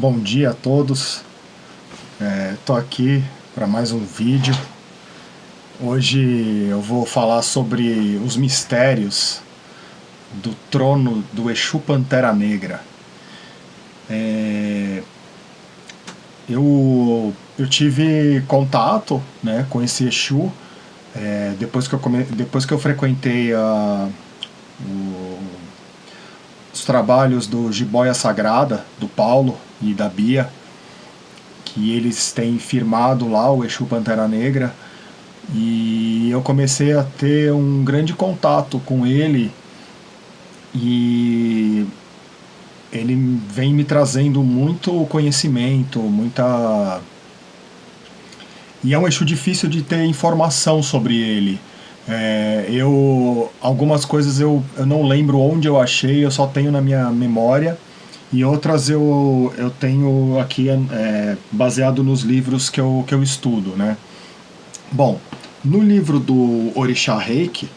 Bom dia a todos, estou é, aqui para mais um vídeo. Hoje eu vou falar sobre os mistérios do trono do Exu Pantera Negra. É, eu, eu tive contato né, com esse Exu é, depois, que eu come, depois que eu frequentei a, o, os trabalhos do Jiboia Sagrada, do Paulo e da Bia, que eles têm firmado lá o Exu Pantera Negra, e eu comecei a ter um grande contato com ele. E ele vem me trazendo muito conhecimento, muita e é um eixo difícil de ter informação sobre ele. É, eu algumas coisas eu, eu não lembro onde eu achei, eu só tenho na minha memória e outras eu, eu tenho aqui é, baseado nos livros que eu, que eu estudo, né? Bom, no livro do Orixá Reiki,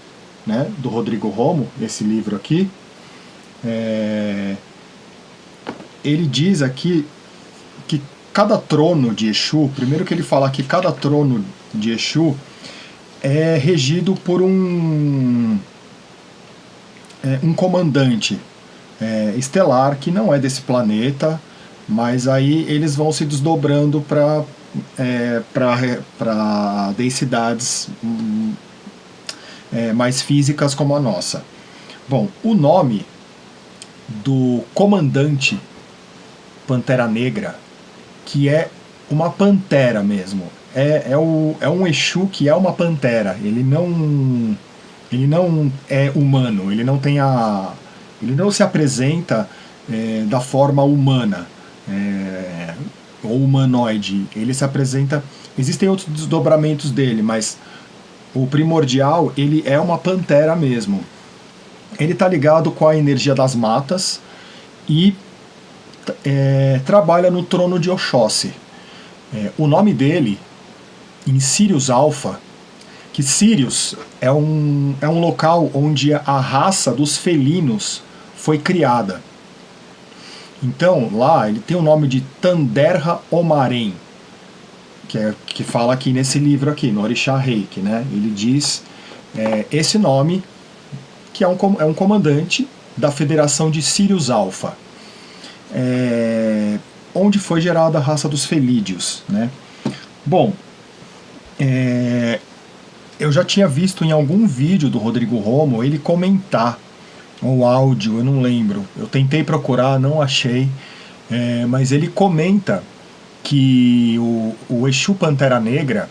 né, do Rodrigo Romo, esse livro aqui, é, ele diz aqui que cada trono de Exu, primeiro que ele fala que cada trono de Exu é regido por um, é, um comandante é, estelar que não é desse planeta, mas aí eles vão se desdobrando para é, para densidades é, mais físicas como a nossa. Bom, o nome do comandante Pantera Negra que é uma pantera mesmo. É, é, o, é um Exu que é uma pantera. Ele não, ele não é humano, ele não tem a. Ele não se apresenta é, da forma humana é, ou humanoide. Ele se apresenta. Existem outros desdobramentos dele, mas o primordial ele é uma pantera mesmo. Ele está ligado com a energia das matas e é, trabalha no trono de Oxóssi. É, o nome dele, em Sirius Alpha, que Sirius é um, é um local onde a raça dos felinos foi criada. Então, lá ele tem o nome de Tanderra Omarém, que, é, que fala aqui nesse livro aqui, no Orixá Reiki, né? Ele diz é, esse nome, que é um, é um comandante da Federação de Sirius Alpha é, onde foi gerada a raça dos felídeos. Né? Bom, é, eu já tinha visto em algum vídeo do Rodrigo Romo ele comentar o áudio, eu não lembro. Eu tentei procurar, não achei, é, mas ele comenta que o, o Exu Pantera Negra,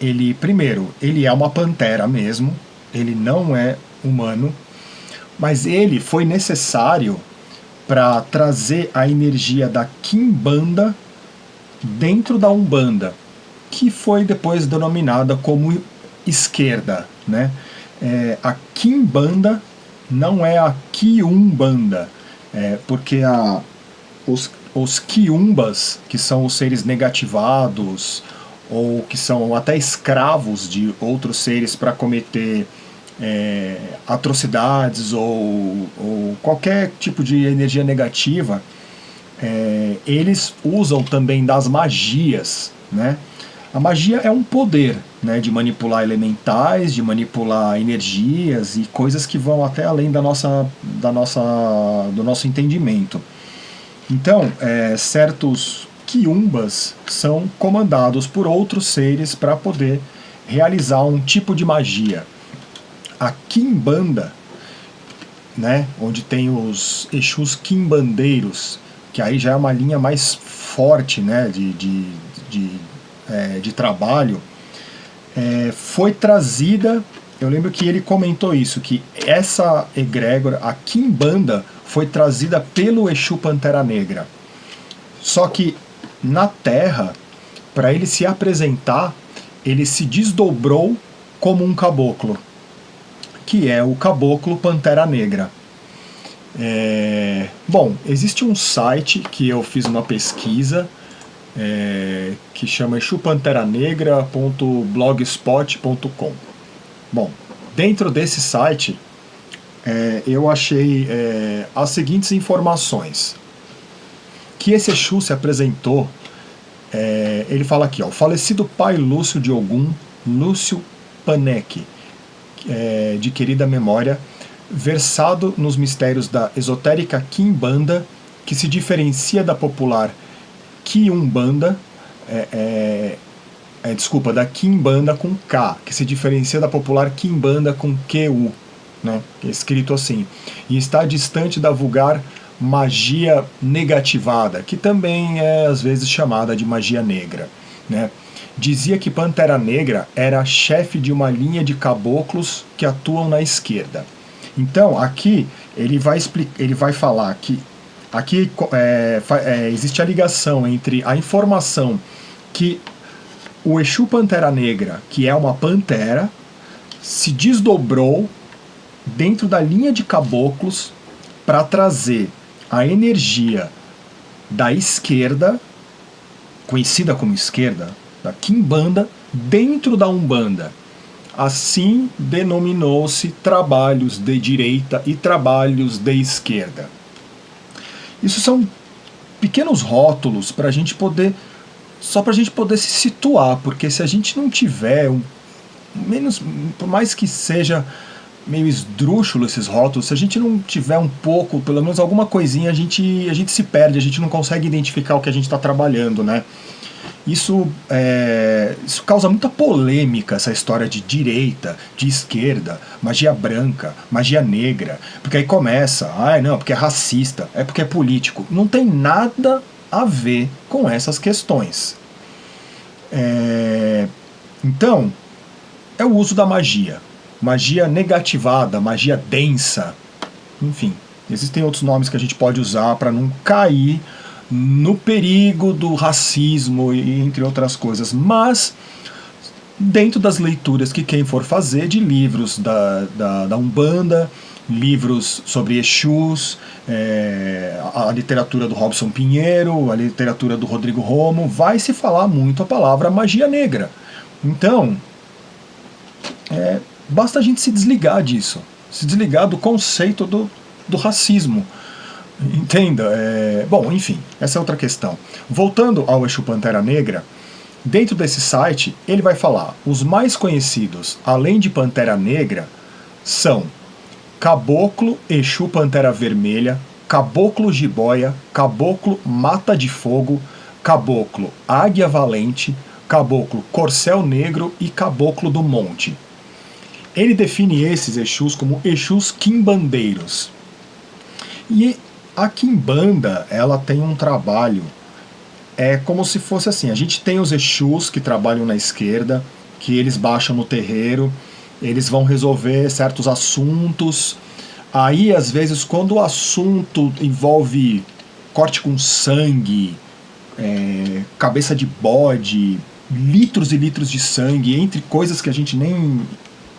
ele, primeiro, ele é uma pantera mesmo, ele não é humano, mas ele foi necessário para trazer a energia da Kimbanda dentro da Umbanda, que foi depois denominada como esquerda. Né? É, a Kimbanda não é a Kiumbanda, é, porque a, os, os Kiumbas, que são os seres negativados, ou que são até escravos de outros seres para cometer é, atrocidades ou, ou, qualquer tipo de energia negativa, é, eles usam também das magias, né? A magia é um poder né, de manipular elementais, de manipular energias e coisas que vão até além da nossa, da nossa, do nosso entendimento. Então, é, certos quiumbas são comandados por outros seres para poder realizar um tipo de magia a Kimbanda, né, onde tem os Exus Kimbandeiros, que aí já é uma linha mais forte né, de, de, de, é, de trabalho, é, foi trazida, eu lembro que ele comentou isso, que essa egrégora, a Kimbanda, foi trazida pelo Exu Pantera Negra. Só que na Terra, para ele se apresentar, ele se desdobrou como um caboclo que é o Caboclo Pantera Negra. É, bom, existe um site que eu fiz uma pesquisa é, que chama chupanteranegra.blogspot.com. Bom, dentro desse site é, eu achei é, as seguintes informações. que esse Exu se apresentou, é, ele fala aqui, ó, o falecido pai Lúcio de Ogum, Lúcio Panek, é, de querida memória, versado nos mistérios da esotérica Kimbanda, que se diferencia da popular Kiumbanda, é, é, é, desculpa, da Kimbanda com K, que se diferencia da popular Kimbanda com QU, né, é escrito assim, e está distante da vulgar magia negativada, que também é às vezes chamada de magia negra. Né? Dizia que Pantera Negra era chefe de uma linha de caboclos que atuam na esquerda. Então, aqui ele vai, explicar, ele vai falar que aqui é, é, existe a ligação entre a informação que o Exu Pantera Negra, que é uma pantera, se desdobrou dentro da linha de caboclos para trazer a energia da esquerda, conhecida como esquerda, da Kimbanda, dentro da Umbanda. Assim denominou-se trabalhos de direita e trabalhos de esquerda. Isso são pequenos rótulos para a gente poder, só para a gente poder se situar, porque se a gente não tiver um, menos, por mais que seja meio esdrúxulo esses rótulos, se a gente não tiver um pouco, pelo menos alguma coisinha, a gente, a gente se perde, a gente não consegue identificar o que a gente está trabalhando, né? Isso, é, isso causa muita polêmica, essa história de direita, de esquerda, magia branca, magia negra, porque aí começa, ah, não, porque é racista, é porque é político. Não tem nada a ver com essas questões. É, então, é o uso da magia magia negativada, magia densa, enfim. Existem outros nomes que a gente pode usar para não cair no perigo do racismo entre outras coisas, mas dentro das leituras que quem for fazer de livros da, da, da Umbanda, livros sobre Exus, é, a literatura do Robson Pinheiro, a literatura do Rodrigo Romo, vai se falar muito a palavra magia negra. Então, é, Basta a gente se desligar disso, se desligar do conceito do, do racismo. Entenda? É... Bom, enfim, essa é outra questão. Voltando ao Exu Pantera Negra, dentro desse site ele vai falar, os mais conhecidos, além de Pantera Negra, são Caboclo Exu Pantera Vermelha, Caboclo Jiboia, Caboclo Mata de Fogo, Caboclo Águia Valente, Caboclo Corcel Negro e Caboclo do Monte. Ele define esses Exus como Exus quimbandeiros. E a quimbanda, ela tem um trabalho, é como se fosse assim, a gente tem os Exus que trabalham na esquerda, que eles baixam no terreiro, eles vão resolver certos assuntos, aí às vezes quando o assunto envolve corte com sangue, é, cabeça de bode, litros e litros de sangue, entre coisas que a gente nem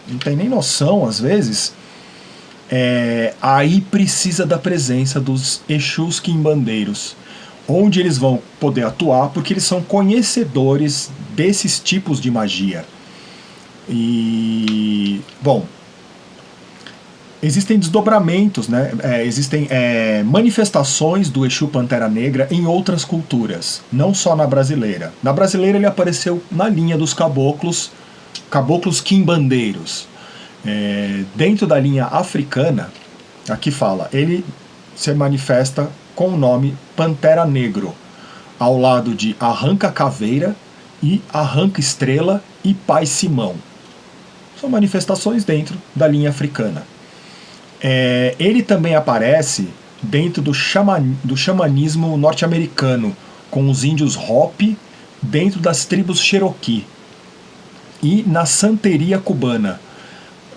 não tem nem noção às vezes, é, aí precisa da presença dos Exus quimbandeiros, onde eles vão poder atuar, porque eles são conhecedores desses tipos de magia. E, bom, existem desdobramentos, né? É, existem é, manifestações do Exu Pantera Negra em outras culturas, não só na brasileira. Na brasileira ele apareceu na linha dos caboclos, caboclos quimbandeiros. É, dentro da linha africana, aqui fala, ele se manifesta com o nome Pantera Negro, ao lado de Arranca Caveira e Arranca Estrela e Pai Simão. São manifestações dentro da linha africana. É, ele também aparece dentro do, xaman, do xamanismo norte-americano, com os índios Hopi dentro das tribos Cherokee e na santeria cubana.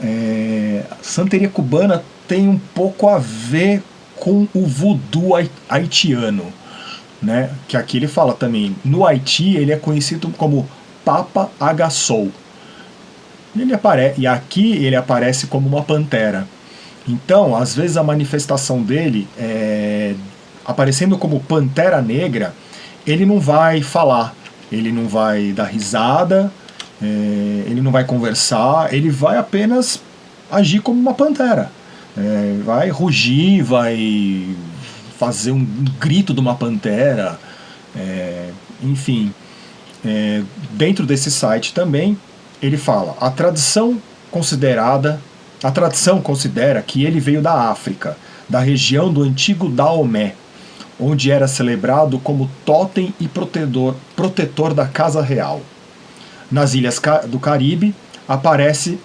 É, santeria cubana tem um pouco a ver com o voodoo haitiano, né? que aqui ele fala também, no Haiti ele é conhecido como Papa Agassou. Ele apare e aqui ele aparece como uma pantera. Então, às vezes a manifestação dele, é, aparecendo como pantera negra, ele não vai falar, ele não vai dar risada, é, ele não vai conversar, ele vai apenas agir como uma pantera. É, vai rugir, vai fazer um grito de uma pantera, é, enfim. É, dentro desse site também, ele fala, a tradição considerada, a tradição considera que ele veio da África, da região do antigo Daomé, onde era celebrado como totem e protetor, protetor da casa real. Nas ilhas do Caribe, aparece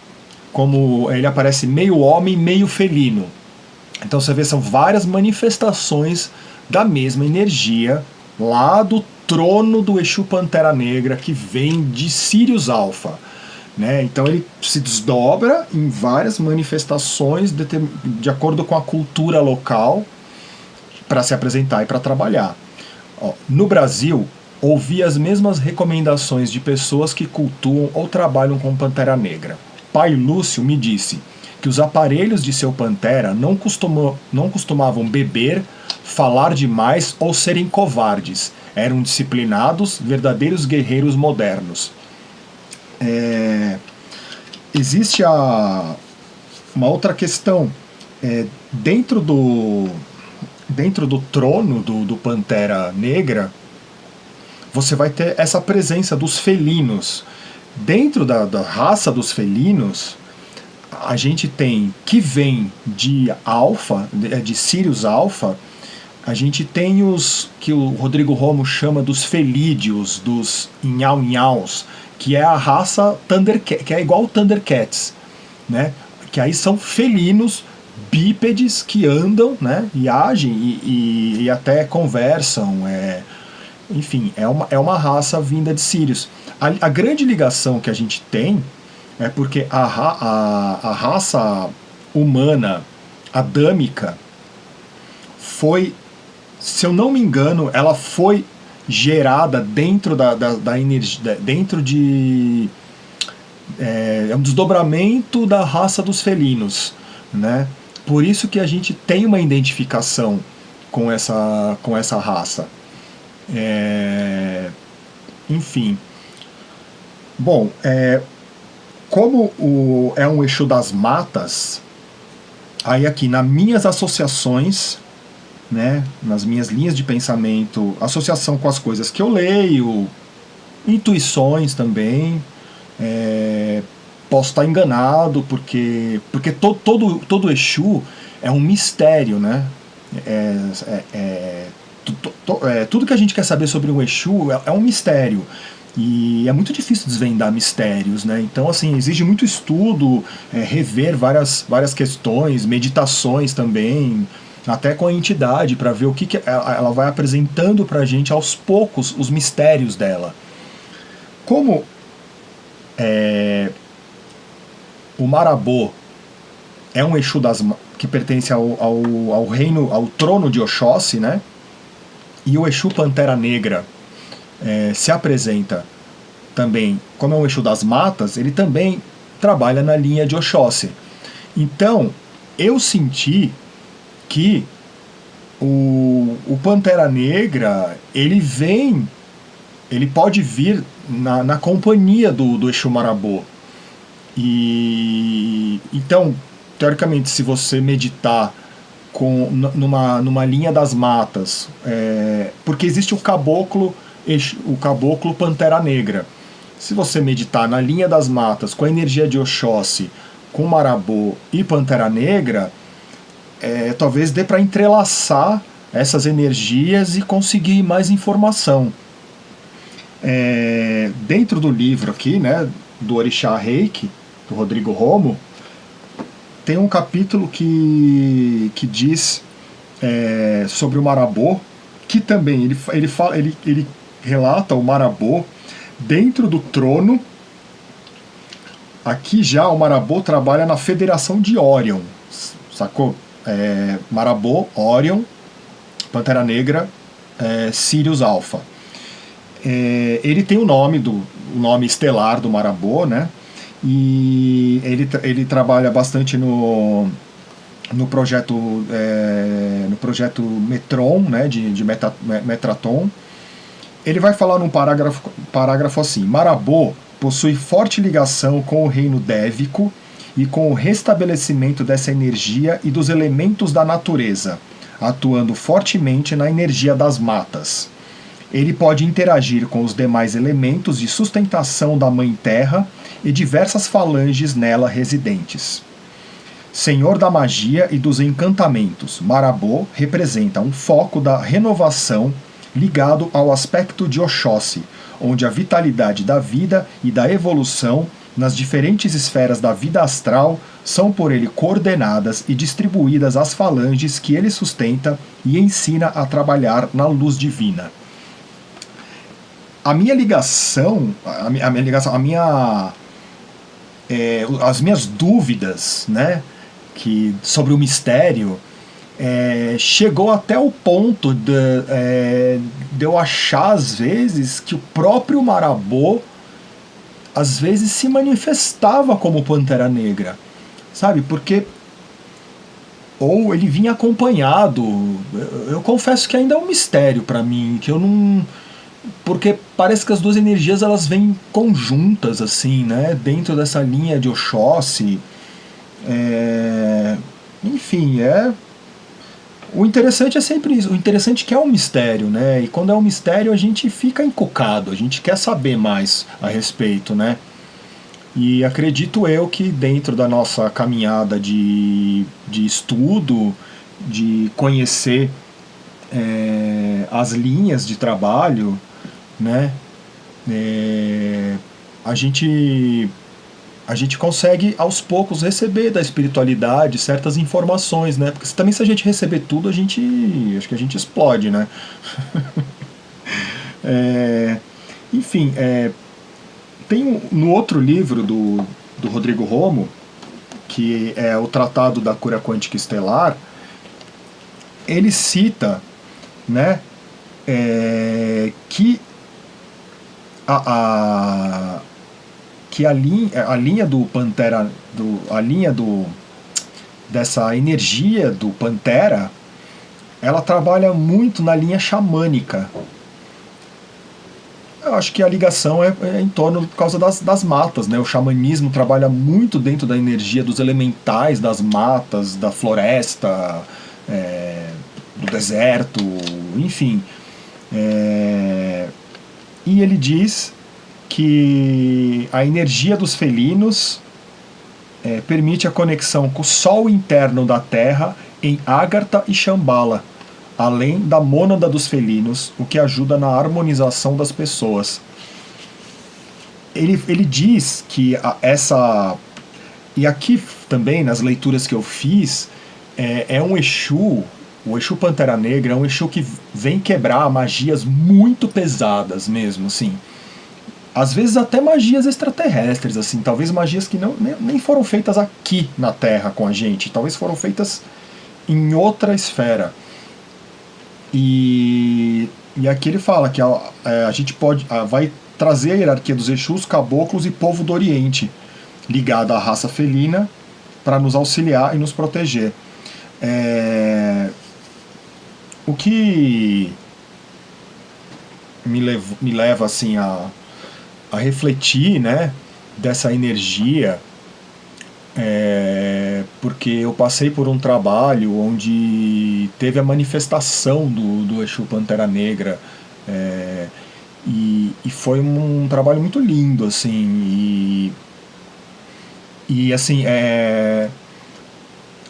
como ele aparece meio homem, meio felino. Então você vê são várias manifestações da mesma energia lá do trono do Exu Pantera Negra que vem de Sirius Alpha. Né? Então ele se desdobra em várias manifestações de, de acordo com a cultura local para se apresentar e para trabalhar. Ó, no Brasil, ouvi as mesmas recomendações de pessoas que cultuam ou trabalham com Pantera Negra. Pai Lúcio me disse que os aparelhos de seu Pantera não, costumam, não costumavam beber, falar demais ou serem covardes. Eram disciplinados, verdadeiros guerreiros modernos. É, existe a, uma outra questão. É, dentro do dentro do trono do, do Pantera Negra, você vai ter essa presença dos felinos. Dentro da, da raça dos felinos, a gente tem que vem de Alfa, de Sirius Alpha, a gente tem os que o Rodrigo Romo chama dos felídeos, dos inhau-inhaus, que é a raça Thundercat, que é igual o Thundercats, né? Que aí são felinos bípedes que andam, né? E agem e, e, e até conversam. É, enfim, é uma, é uma raça vinda de Sirius. A, a grande ligação que a gente tem é porque a, a, a raça humana adâmica foi, se eu não me engano, ela foi gerada dentro da, da, da energia, dentro de é, é, um desdobramento da raça dos felinos, né? Por isso que a gente tem uma identificação com essa, com essa raça. É, enfim. Bom, é, como o, é um eixo das matas, aí aqui nas minhas associações né, nas minhas linhas de pensamento, associação com as coisas que eu leio, intuições também. É, posso estar enganado, porque, porque to, todo, todo Exu é um mistério, né? É, é, é, tudo que a gente quer saber sobre o Exu é, é um mistério. E é muito difícil desvendar mistérios, né? Então, assim, exige muito estudo, é, rever várias, várias questões, meditações também, até com a entidade, para ver o que, que ela vai apresentando para a gente aos poucos os mistérios dela. Como é, o Marabô é um Exu das, que pertence ao, ao, ao, reino, ao trono de Oxóssi, né? E o Exu Pantera Negra é, se apresenta também, como é um Exu das matas, ele também trabalha na linha de Oxóssi. Então, eu senti que o, o Pantera Negra, ele vem, ele pode vir na, na companhia do, do Exu Marabô. E então, teoricamente, se você meditar com, numa, numa linha das matas, é, porque existe o caboclo, o caboclo Pantera Negra. Se você meditar na linha das matas com a energia de Oxóssi, com Marabô e Pantera Negra, é, talvez dê para entrelaçar essas energias e conseguir mais informação. É, dentro do livro aqui, né, do Orixá Reiki, do Rodrigo Romo, tem um capítulo que, que diz é, sobre o Marabô, que também ele, ele, fala, ele, ele relata o Marabô dentro do trono. Aqui já o Marabô trabalha na Federação de Orion, sacou? é, Marabô, Orion, Pantera Negra, é, Sirius Alpha. É, ele tem o nome do o nome estelar do Marabô, né? E ele, ele trabalha bastante no, no projeto é, no projeto Metron, né? De, de Meta, Metraton. Ele vai falar num parágrafo, parágrafo assim: Marabô possui forte ligação com o reino dévico e com o restabelecimento dessa energia e dos elementos da natureza, atuando fortemente na energia das matas. Ele pode interagir com os demais elementos de sustentação da Mãe Terra e diversas falanges nela residentes. Senhor da magia e dos encantamentos, Marabô representa um foco da renovação ligado ao aspecto de Oxóssi, onde a vitalidade da vida e da evolução nas diferentes esferas da vida astral são por ele coordenadas e distribuídas às falanges que ele sustenta e ensina a trabalhar na luz divina. A minha ligação, a minha, a minha ligação, a minha, é, as minhas dúvidas, né, que sobre o mistério, é, chegou até o ponto de, é, de eu achar às vezes que o próprio Marabô às vezes se manifestava como Pantera Negra, sabe? Porque ou ele vinha acompanhado. Eu, eu confesso que ainda é um mistério para mim, que eu não porque parece que as duas energias elas vêm conjuntas assim, né? Dentro dessa linha de Oxóssi. É... Enfim, é o interessante é sempre isso. O interessante é que é um mistério, né? E quando é um mistério a gente fica encucado, a gente quer saber mais a respeito, né? E acredito eu que dentro da nossa caminhada de, de estudo, de conhecer é, as linhas de trabalho, né? É, a gente a gente consegue aos poucos receber da espiritualidade certas informações, né? Porque também se a gente receber tudo, a gente acho que a gente explode, né? é, enfim, é, tem no outro livro do, do Rodrigo Romo, que é o Tratado da Cura Quântica Estelar, ele cita, né, é, que a, a que a linha, a linha do Pantera, do, a linha do dessa energia do Pantera, ela trabalha muito na linha xamânica. Eu acho que a ligação é, é em torno por causa das, das matas, né? O xamanismo trabalha muito dentro da energia dos elementais, das matas, da floresta, é, do deserto, enfim. É, e ele diz que a energia dos felinos é, permite a conexão com o Sol interno da Terra em Agartha e Shambhala, além da mônada dos felinos, o que ajuda na harmonização das pessoas. Ele, ele diz que a, essa. E aqui também, nas leituras que eu fiz, é, é um Exu, o Exu Pantera Negra, é um Exu que vem quebrar magias muito pesadas mesmo, assim às vezes até magias extraterrestres, assim, talvez magias que não, nem, foram feitas aqui na Terra com a gente, talvez foram feitas em outra esfera. E, e aqui ele fala que a, é, a gente pode a, vai trazer a hierarquia dos Exus, caboclos e povo do Oriente, ligada à raça felina, para nos auxiliar e nos proteger. É, o que me, levo, me leva assim a a refletir né, dessa energia, é, porque eu passei por um trabalho onde teve a manifestação do, do Exu Pantera Negra, é, e, e, foi um, um, trabalho muito lindo, assim, e, e assim, é,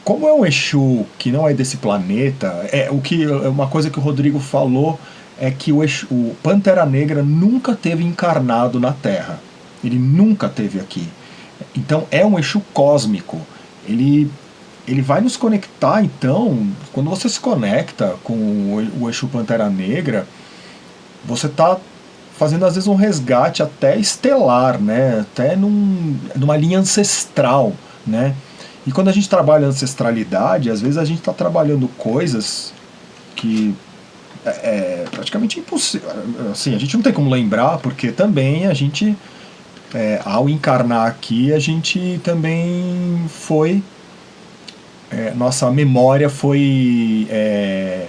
como é um Exu que não é desse planeta, é o que é uma coisa que o Rodrigo falou é que o, Exu, o Pantera Negra nunca teve encarnado na Terra. Ele nunca teve aqui. Então é um Exu cósmico. Ele, ele vai nos conectar, então, quando você se conecta com o Exu Pantera Negra, você está fazendo às vezes um resgate até estelar, né? até num, numa linha ancestral. Né? E quando a gente trabalha ancestralidade, às vezes a gente está trabalhando coisas que é, é praticamente impossível. Assim, a gente não tem como lembrar, porque também a gente, é, ao encarnar aqui, a gente também foi. É, nossa memória foi. É,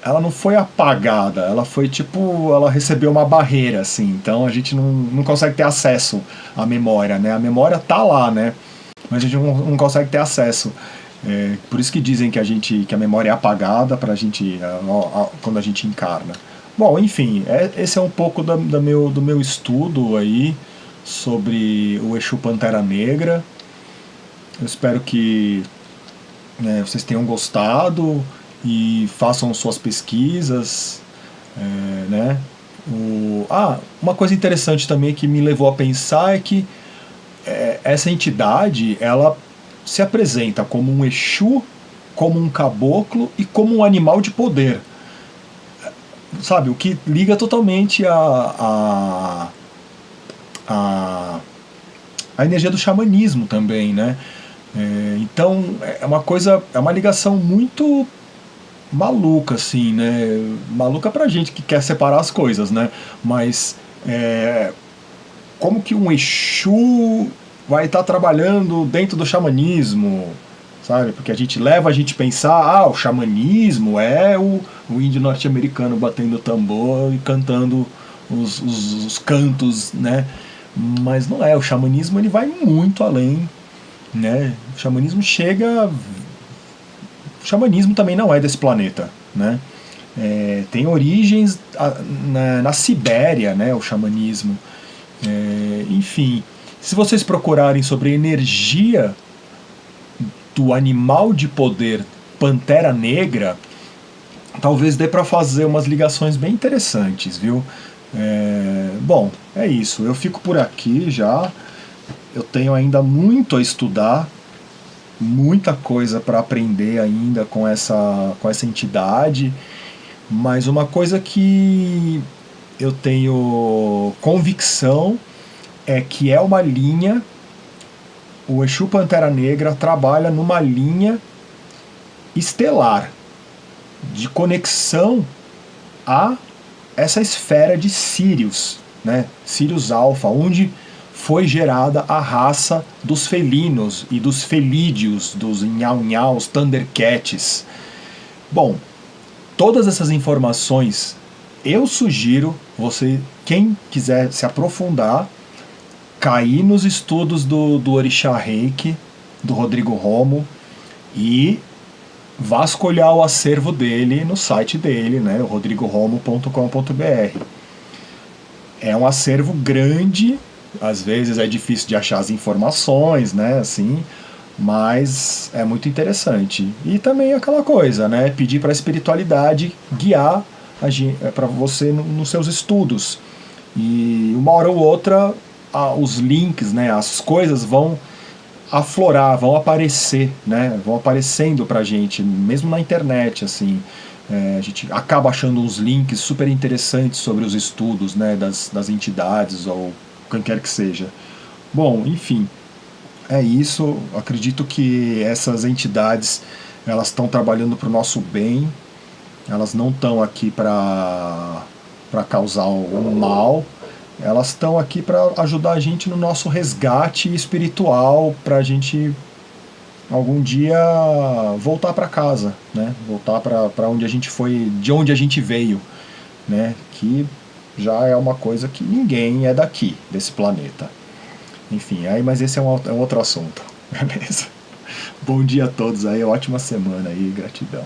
ela não foi apagada, ela foi tipo. Ela recebeu uma barreira, assim. Então a gente não, não consegue ter acesso à memória, né? A memória tá lá, né? Mas a gente não, não consegue ter acesso. É, por isso que dizem que a gente que a memória é apagada para a gente a, a, quando a gente encarna. Bom, enfim, é, esse é um pouco da, da meu, do meu estudo aí sobre o Exu Pantera Negra. Eu espero que né, vocês tenham gostado e façam suas pesquisas, é, né? O, ah, uma coisa interessante também que me levou a pensar é que é, essa entidade ela se apresenta como um Exu, como um caboclo e como um animal de poder. Sabe, o que liga totalmente a, a, a, a energia do xamanismo também, né? É, então é uma coisa, é uma ligação muito maluca, assim, né? Maluca pra gente que quer separar as coisas, né? Mas é, como que um Exu vai estar tá trabalhando dentro do xamanismo, sabe? Porque a gente leva a gente a pensar, ah, o xamanismo é o, o índio norte-americano batendo tambor e cantando os, os, os, cantos, né? Mas não é, o xamanismo ele vai muito além, né? O xamanismo chega... O xamanismo também não é desse planeta, né? É, tem origens na, na Sibéria, né, o xamanismo. É, enfim, se vocês procurarem sobre energia do animal de poder Pantera Negra, talvez dê para fazer umas ligações bem interessantes, viu? É, bom, é isso. Eu fico por aqui já. Eu tenho ainda muito a estudar, muita coisa para aprender ainda com essa, com essa entidade, mas uma coisa que eu tenho convicção é que é uma linha, o Exu Pantera Negra trabalha numa linha estelar de conexão a essa esfera de Sirius, né? Sirius Alpha, onde foi gerada a raça dos felinos e dos felídeos, dos nhau-nhaus, thundercats. Bom, todas essas informações eu sugiro você, quem quiser se aprofundar, cair nos estudos do, do Orixá Reiki, do Rodrigo Romo, e vasculhar o acervo dele no site dele, né, rodrigoromo.com.br. É um acervo grande, às vezes é difícil de achar as informações, né, assim, mas é muito interessante. E também aquela coisa, né, pedir para a espiritualidade guiar para você nos seus estudos. E uma hora ou outra a, os links, né, as coisas vão aflorar, vão aparecer, né, vão aparecendo pra gente, mesmo na internet, assim. É, a gente acaba achando uns links super interessantes sobre os estudos né, das, das entidades ou quem quer que seja. Bom, enfim, é isso. Acredito que essas entidades elas estão trabalhando para o nosso bem, elas não estão aqui para causar um mal, elas estão aqui para ajudar a gente no nosso resgate espiritual, para a gente algum dia voltar para casa, né? voltar para onde a gente foi, de onde a gente veio, né? que já é uma coisa que ninguém é daqui, desse planeta. Enfim, aí, mas esse é um, é um outro assunto, beleza? Bom dia a todos aí, ótima semana aí, gratidão.